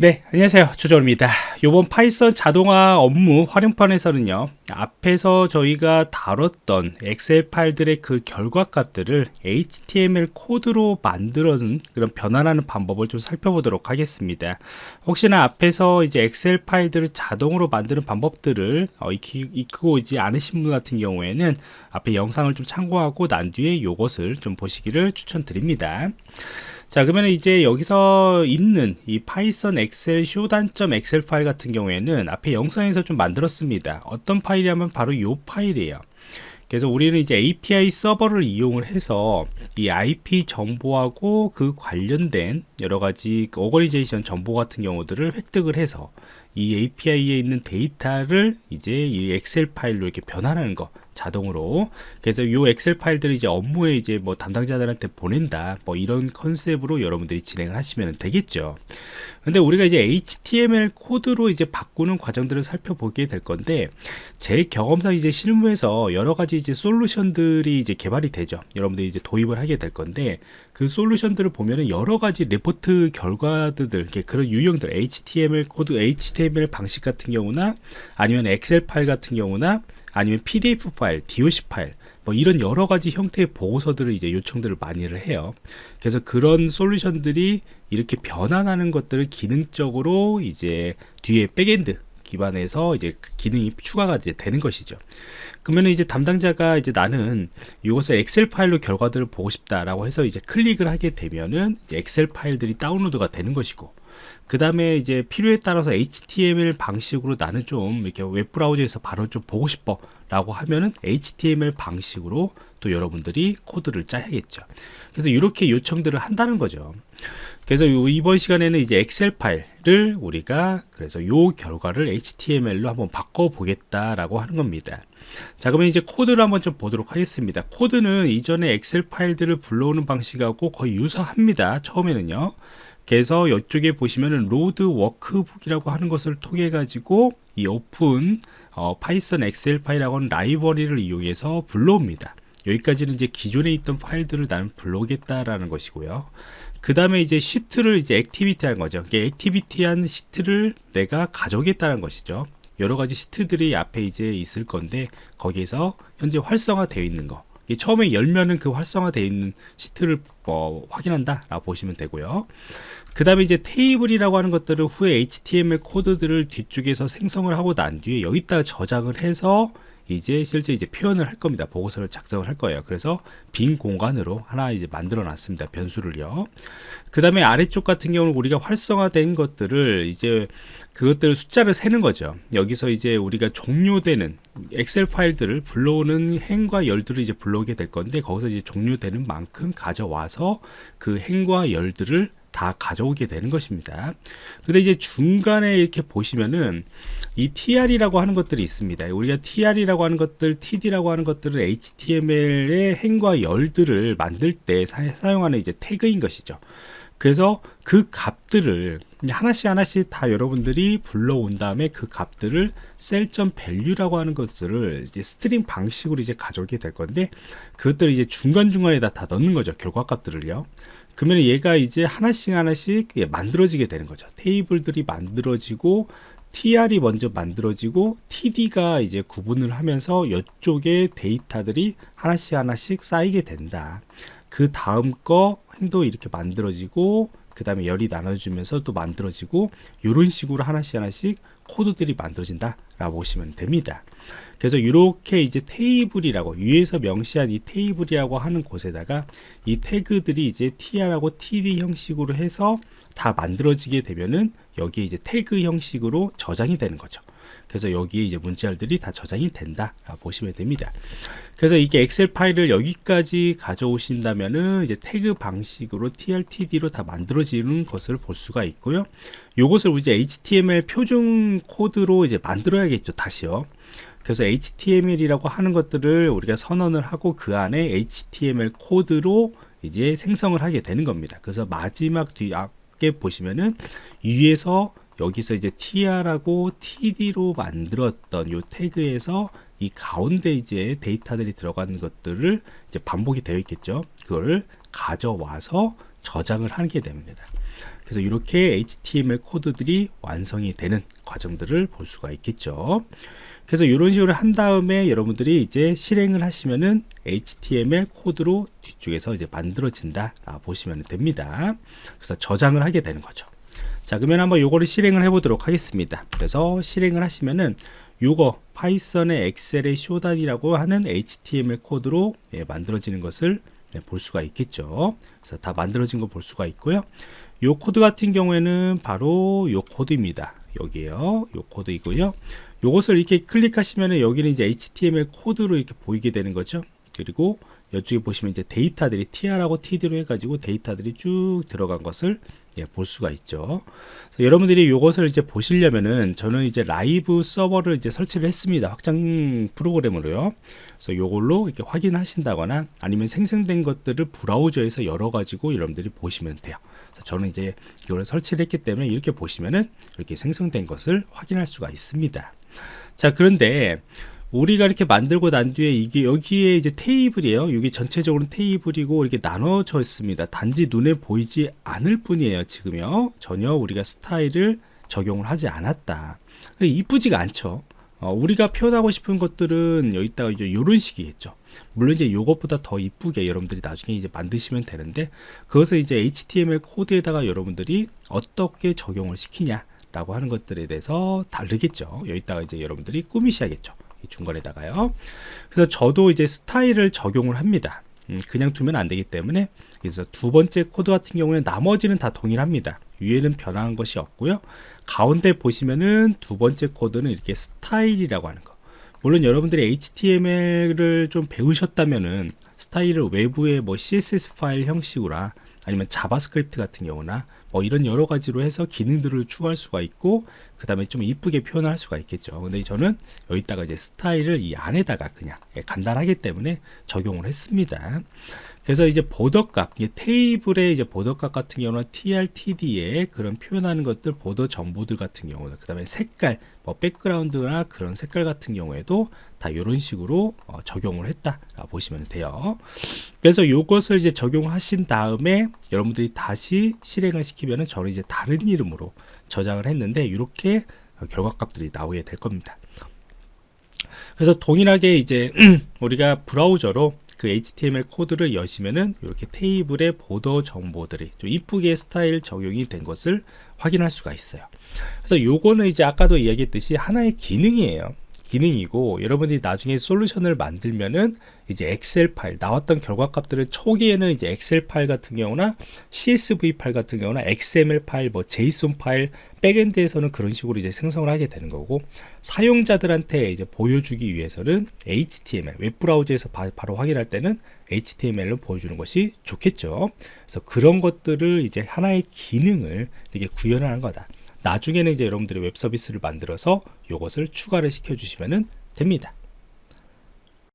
네 안녕하세요. 조정원입니다. 이번 파이썬 자동화 업무 활용편에서는요 앞에서 저희가 다뤘던 엑셀 파일들의 그 결과값들을 HTML 코드로 만들어는 그런 변환하는 방법을 좀 살펴보도록 하겠습니다. 혹시나 앞에서 이제 엑셀 파일들을 자동으로 만드는 방법들을 어, 익히, 익히고 있지 않으신 분 같은 경우에는 앞에 영상을 좀 참고하고 난 뒤에 이것을 좀 보시기를 추천드립니다 자 그러면 이제 여기서 있는 이 파이썬 엑셀 쇼단점 엑셀 파일 같은 경우에는 앞에 영상에서 좀 만들었습니다. 어떤 파일이냐면 바로 이 파일이에요. 그래서 우리는 이제 API 서버를 이용을 해서 이 IP 정보하고 그 관련된 여러 가지 organization 정보 같은 경우들을 획득을 해서 이 API에 있는 데이터를 이제 이 엑셀 파일로 이렇게 변환하는 거 자동으로. 그래서 이 엑셀 파일들을 이제 업무에 이제 뭐 담당자들한테 보낸다. 뭐 이런 컨셉으로 여러분들이 진행을 하시면 되겠죠. 근데 우리가 이제 HTML 코드로 이제 바꾸는 과정들을 살펴보게 될 건데 제 경험상 이제 실무에서 여러 가지 이제 솔루션들이 이제 개발이 되죠. 여러분들이 이제 도입을 하게 될 건데 그 솔루션들을 보면은 여러 가지 레포트 결과들 그런 유형들 HTML 코드 HTML 방식 같은 경우나 아니면 엑셀 파일 같은 경우나 아니면 PDF 파일, DOC 파일 뭐 이런 여러 가지 형태의 보고서들을 이제 요청들을 많이를 해요. 그래서 그런 솔루션들이 이렇게 변환하는 것들을 기능적으로 이제 뒤에 backend 기반에서 이제 그 기능이 추가가 이제 되는 것이죠. 그러면 이제 담당자가 이제 나는 이것을 엑셀 파일로 결과들을 보고 싶다라고 해서 이제 클릭을 하게 되면은 엑셀 파일들이 다운로드가 되는 것이고 그 다음에 이제 필요에 따라서 HTML 방식으로 나는 좀 이렇게 웹브라우저에서 바로 좀 보고 싶어 라고 하면은 HTML 방식으로 또 여러분들이 코드를 짜야겠죠. 그래서 이렇게 요청들을 한다는 거죠 그래서 이번 시간에는 이제 엑셀 파일을 우리가 그래서 요 결과를 HTML로 한번 바꿔 보겠다라고 하는 겁니다. 자, 그러면 이제 코드를 한번 좀 보도록 하겠습니다. 코드는 이전에 엑셀 파일들을 불러오는 방식하고 거의 유사합니다. 처음에는요. 그래서 이쪽에 보시면은 load workbook이라고 하는 것을 통해 가지고 이 오픈 어, 파이썬 엑셀 파일하고 하는 라이브러리를 이용해서 불러옵니다. 여기까지는 이제 기존에 있던 파일들을 나는 불러오겠다라는 것이고요. 그 다음에 이제 시트를 이제 activity 한 거죠. activity한 시트를 내가 가져오겠다는 것이죠. 여러 가지 시트들이 앞에 이제 있을 건데 거기에서 현재 활성화되어 있는 거. 처음에 열면은 그 활성화되어 있는 시트를 뭐 확인한다 라고 보시면 되고요 그 다음에 이제 테이블이라고 하는 것들을 후에 HTML 코드들을 뒤쪽에서 생성을 하고 난 뒤에 여기다가 저장을 해서 이제 실제 이제 표현을 할 겁니다. 보고서를 작성을 할 거예요. 그래서 빈 공간으로 하나 이제 만들어 놨습니다. 변수를요. 그 다음에 아래쪽 같은 경우는 우리가 활성화된 것들을 이제 그것들을 숫자를 세는 거죠. 여기서 이제 우리가 종료되는 엑셀 파일들을 불러오는 행과 열들을 이제 불러오게 될 건데 거기서 이제 종료되는 만큼 가져와서 그 행과 열들을 다 가져오게 되는 것입니다. 근데 이제 중간에 이렇게 보시면은 이 tr이라고 하는 것들이 있습니다. 우리가 tr이라고 하는 것들, td라고 하는 것들을 html의 행과 열들을 만들 때 사, 용하는 이제 태그인 것이죠. 그래서 그 값들을 하나씩 하나씩 다 여러분들이 불러온 다음에 그 값들을 cell.value라고 하는 것들을 이제 string 방식으로 이제 가져오게 될 건데 그것들을 이제 중간중간에다 다 넣는 거죠. 결과 값들을요. 그러면 얘가 이제 하나씩 하나씩 만들어지게 되는 거죠. 테이블들이 만들어지고 tr이 먼저 만들어지고 td가 이제 구분을 하면서 이쪽에 데이터들이 하나씩 하나씩 쌓이게 된다. 그 다음 거 행도 이렇게 만들어지고 그 다음에 열이 나눠주면서 또 만들어지고 이런 식으로 하나씩 하나씩 코드들이 만들어진다 라고 보시면 됩니다. 그래서 이렇게 이제 테이블이라고 위에서 명시한 이 테이블이라고 하는 곳에다가 이 태그들이 이제 tr하고 td 형식으로 해서 다 만들어지게 되면은 여기에 이제 태그 형식으로 저장이 되는 거죠 그래서 여기에 이제 문자열들이 다 저장이 된다. 보시면 됩니다. 그래서 이게 엑셀 파일을 여기까지 가져오신다면은 이제 태그 방식으로 trtd로 다 만들어지는 것을 볼 수가 있고요. 요것을 이제 html 표준 코드로 이제 만들어야겠죠 다시요. 그래서 HTML이라고 하는 것들을 우리가 선언을 하고 그 안에 HTML 코드로 이제 생성을 하게 되는 겁니다. 그래서 마지막 뒤에 보시면은 위에서 여기서 이제 tr하고 td로 만들었던 요 태그에서 이 가운데 이제 데이터들이 들어가는 것들을 이제 반복이 되어 있겠죠. 그걸 가져와서 저장을 하게 됩니다. 그래서 이렇게 HTML 코드들이 완성이 되는 과정들을 볼 수가 있겠죠. 그래서 이런 식으로 한 다음에 여러분들이 이제 실행을 하시면은 HTML 코드로 뒤쪽에서 이제 만들어진다 보시면 됩니다. 그래서 저장을 하게 되는 거죠. 자, 그러면 한번 요거를 실행을 해 보도록 하겠습니다. 그래서 실행을 하시면은 요거 파이썬의 엑셀의 쇼단이라고 하는 HTML 코드로 예, 만들어지는 것을 네, 볼 수가 있겠죠. 그래서 다 만들어진 거 볼 수가 있고요. 요 코드 같은 경우에는 바로 요 코드입니다. 여기에요. 요 코드이고요. 요것을 이렇게 클릭하시면 여기는 이제 HTML 코드로 이렇게 보이게 되는 거죠. 그리고 이쪽에 보시면 이제 데이터들이 tr하고 td로 해가지고 데이터들이 쭉 들어간 것을 예, 볼 수가 있죠. 여러분들이 이것을 이제 보시려면은 저는 이제 Live Server를 이제 설치를 했습니다. 확장 프로그램으로요. 그래서 이걸로 이렇게 확인하신다거나 아니면 생성된 것들을 브라우저에서 열어 가지고 여러분들이 보시면 돼요. 저는 이제 이걸 설치를 했기 때문에 이렇게 보시면은 이렇게 생성된 것을 확인할 수가 있습니다. 자, 그런데 우리가 이렇게 만들고 난 뒤에 이게 여기에 이제 테이블이에요. 여기 전체적으로 테이블이고 이렇게 나눠져 있습니다. 단지 눈에 보이지 않을 뿐이에요. 지금요. 전혀 우리가 스타일을 적용을 하지 않았다. 이쁘지가 않죠. 어, 우리가 표현하고 싶은 것들은 여기다가 이제 이런 식이겠죠. 물론 이제 이것보다 더 이쁘게 여러분들이 나중에 이제 만드시면 되는데 그것을 이제 HTML 코드에다가 여러분들이 어떻게 적용을 시키냐 라고 하는 것들에 대해서 다루겠죠. 여기다가 이제 여러분들이 꾸미셔야겠죠. 중간에다가요. 그래서 저도 이제 스타일을 적용을 합니다. 음, 그냥 두면 안 되기 때문에 그래서 두 번째 코드 같은 경우는 나머지는 다 동일합니다. 위에는 변화한 것이 없고요. 가운데 보시면은 두 번째 코드는 이렇게 스타일이라고 하는 거. 물론 여러분들이 HTML을 좀 배우셨다면은 스타일을 외부의 뭐 CSS 파일 형식으로 아니면 JavaScript 같은 경우나 뭐 이런 여러 가지로 해서 기능들을 추가할 수가 있고 그 다음에 좀 이쁘게 표현할 수가 있겠죠 근데 저는 여기다가 이제 스타일을 이 안에다가 그냥 간단하기 때문에 적용을 했습니다 그래서 이제 border값, 테이블의 이제 border 값 같은 경우는 tr td에 그런 표현하는 것들, border 정보들 같은 경우는 그 다음에 색깔, 뭐 백그라운드나 그런 색깔 같은 경우에도 다 이런 식으로 어, 적용을 했다 보시면 돼요. 그래서 이것을 이제 적용하신 다음에 여러분들이 다시 실행을 시키면은 저는 이제 다른 이름으로 저장을 했는데 이렇게 결과값들이 나오게 될 겁니다. 그래서 동일하게 이제 우리가 브라우저로 그 HTML 코드를 여시면은 이렇게 테이블의 보더 정보들이 좀 이쁘게 스타일 적용이 된 것을 확인할 수가 있어요. 그래서 요거는 이제 아까도 이야기했듯이 하나의 기능이에요. 기능이고 여러분들이 나중에 솔루션을 만들면은 이제 엑셀 파일 나왔던 결과 값들을 초기에는 이제 엑셀 파일 같은 경우나 CSV 파일 같은 경우나 XML 파일 뭐 JSON 파일 backend에서는 그런 식으로 이제 생성을 하게 되는 거고 사용자들한테 이제 보여주기 위해서는 HTML 웹브라우저에서 바, 로 확인할 때는 HTML을 보여주는 것이 좋겠죠. 그래서 그런 것들을 이제 하나의 기능을 이렇게 구현하는 거다 나중에는 이제 여러분들이 웹 서비스를 만들어서 이것을 추가를 시켜 주시면 됩니다